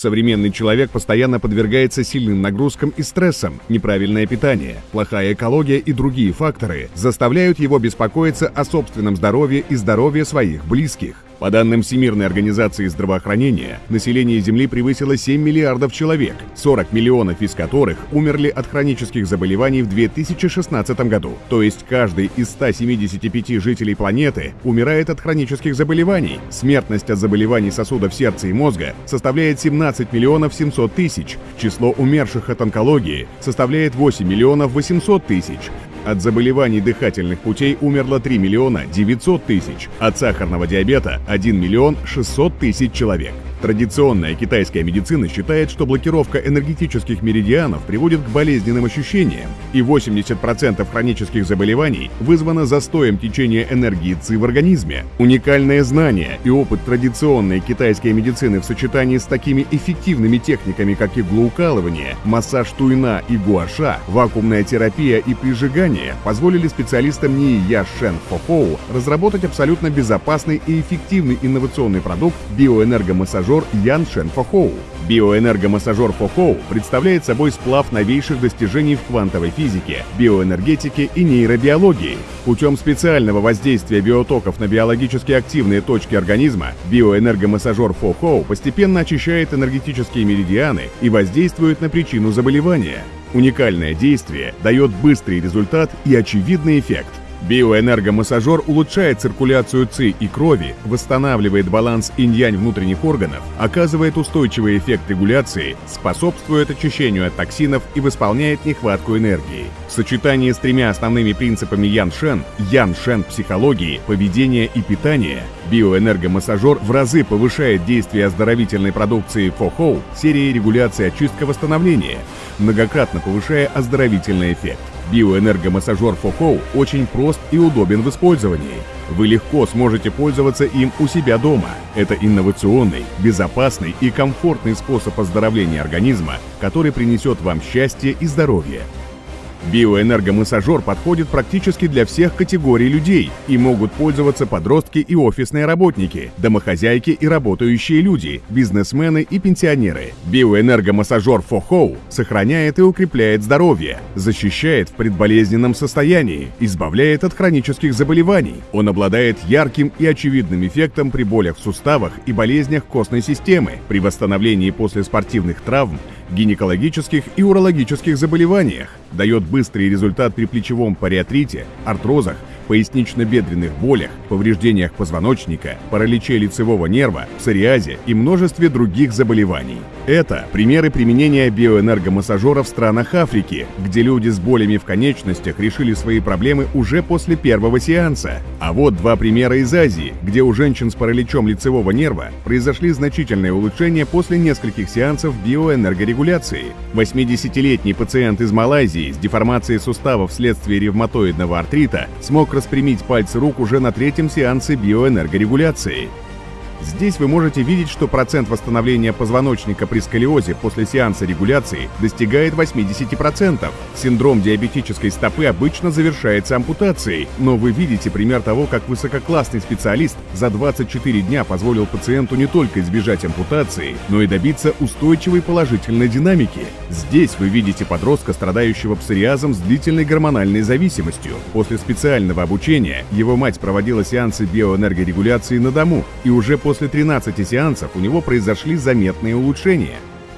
Современный человек постоянно подвергается сильным нагрузкам и стрессам, неправильное питание, плохая экология и другие факторы заставляют его беспокоиться о собственном здоровье и здоровье своих близких. По данным Всемирной организации здравоохранения, население Земли превысило 7 миллиардов человек, 40 миллионов из которых умерли от хронических заболеваний в 2016 году. То есть каждый из 175 жителей планеты умирает от хронических заболеваний. Смертность от заболеваний сосудов сердца и мозга составляет 17 миллионов 700 тысяч. Число умерших от онкологии составляет 8 миллионов 800 тысяч. От заболеваний дыхательных путей умерло 3 миллиона 900 тысяч, от сахарного диабета 1 миллион 600 тысяч человек. Традиционная китайская медицина считает, что блокировка энергетических меридианов приводит к болезненным ощущениям, и 80% хронических заболеваний вызвано застоем течения энергии ЦИ в организме. Уникальное знание и опыт традиционной китайской медицины в сочетании с такими эффективными техниками, как иглоукалывание, массаж туйна и гуаша, вакуумная терапия и прижигание позволили специалистам НИИ Я Шен Фохоу разработать абсолютно безопасный и эффективный инновационный продукт биоэнергомассажер массажер Ян Шен Фохоу. Биоэнергомассажер Фохоу представляет собой сплав новейших достижений в квантовой физике, биоэнергетике и нейробиологии. Путем специального воздействия биотоков на биологически активные точки организма, биоэнергомассажер Фохоу постепенно очищает энергетические меридианы и воздействует на причину заболевания. Уникальное действие дает быстрый результат и очевидный эффект – Биоэнергомассажер улучшает циркуляцию ЦИ и крови, восстанавливает баланс инь-янь внутренних органов, оказывает устойчивый эффект регуляции, способствует очищению от токсинов и восполняет нехватку энергии. В сочетании с тремя основными принципами Ян-Шен, Ян-Шен психологии, поведения и питания, биоэнергомассажер в разы повышает действие оздоровительной продукции Фохоу серии регуляции очистка-восстановления, многократно повышая оздоровительный эффект. Биоэнергомассажер Фохоу очень прост и удобен в использовании. Вы легко сможете пользоваться им у себя дома. Это инновационный, безопасный и комфортный способ оздоровления организма, который принесет вам счастье и здоровье. Биоэнергомассажер подходит практически для всех категорий людей и могут пользоваться подростки и офисные работники, домохозяйки и работающие люди, бизнесмены и пенсионеры. Биоэнергомассажер Фохоу сохраняет и укрепляет здоровье, защищает в предболезненном состоянии, избавляет от хронических заболеваний. Он обладает ярким и очевидным эффектом при болях в суставах и болезнях костной системы, при восстановлении после спортивных травм гинекологических и урологических заболеваниях, дает быстрый результат при плечевом париатрите, артрозах, пояснично-бедренных болях, повреждениях позвоночника, параличе лицевого нерва, псориазе и множестве других заболеваний. Это примеры применения биоэнергомассажера в странах Африки, где люди с болями в конечностях решили свои проблемы уже после первого сеанса. А вот два примера из Азии, где у женщин с параличом лицевого нерва произошли значительные улучшения после нескольких сеансов биоэнергорегуляции. 80-летний пациент из Малайзии с деформацией суставов вследствие ревматоидного артрита смог распрямить пальцы рук уже на третьем сеансе биоэнергорегуляции. Здесь вы можете видеть, что процент восстановления позвоночника при сколиозе после сеанса регуляции достигает 80%. Синдром диабетической стопы обычно завершается ампутацией, но вы видите пример того, как высококлассный специалист за 24 дня позволил пациенту не только избежать ампутации, но и добиться устойчивой положительной динамики. Здесь вы видите подростка, страдающего псориазом с длительной гормональной зависимостью. После специального обучения его мать проводила сеансы биоэнергорегуляции на дому, и уже после после 13 сеансов у него произошли заметные улучшения.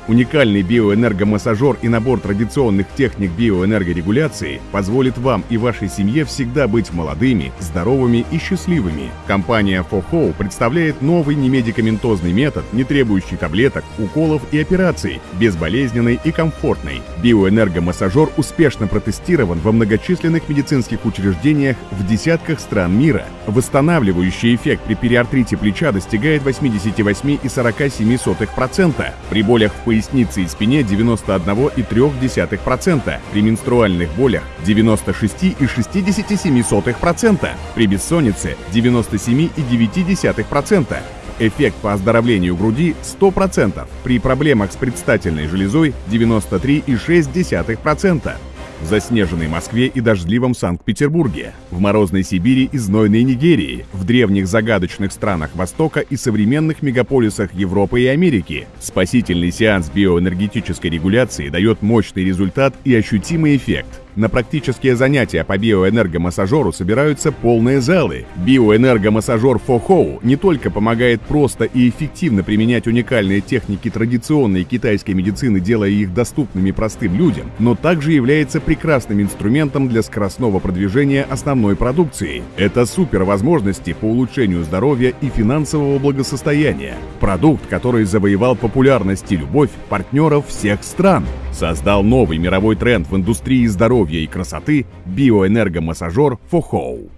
Уникальный биоэнергомассажер и набор традиционных техник биоэнергорегуляции позволит вам и вашей семье всегда быть молодыми, здоровыми и счастливыми. Компания FOHO представляет новый немедикаментозный метод, не требующий таблеток, уколов и операций, безболезненный и комфортный. Биоэнергомассажер успешно протестирован во многочисленных медицинских учреждениях в десятках стран мира. Восстанавливающий эффект при периартрите плеча достигает 88,47%. При болях в пояснице и спине 91,3%, при менструальных болях 96,67%, при бессоннице 97,9%, эффект по оздоровлению груди 100%, при проблемах с предстательной железой 93,6%. В заснеженной Москве и дождливом Санкт-Петербурге, в морозной Сибири и знойной Нигерии, в древних загадочных странах Востока и современных мегаполисах Европы и Америки. Спасительный сеанс биоэнергетической регуляции дает мощный результат и ощутимый эффект. На практические занятия по биоэнергомассажеру собираются полные залы. Биоэнергомассажер Фохоу не только помогает просто и эффективно применять уникальные техники традиционной китайской медицины, делая их доступными простым людям, но также является прекрасным инструментом для скоростного продвижения основной продукции. Это супер возможности по улучшению здоровья и финансового благосостояния. Продукт, который завоевал популярность и любовь партнеров всех стран. Создал новый мировой тренд в индустрии здоровья и красоты биоэнергомассажер Фохоу.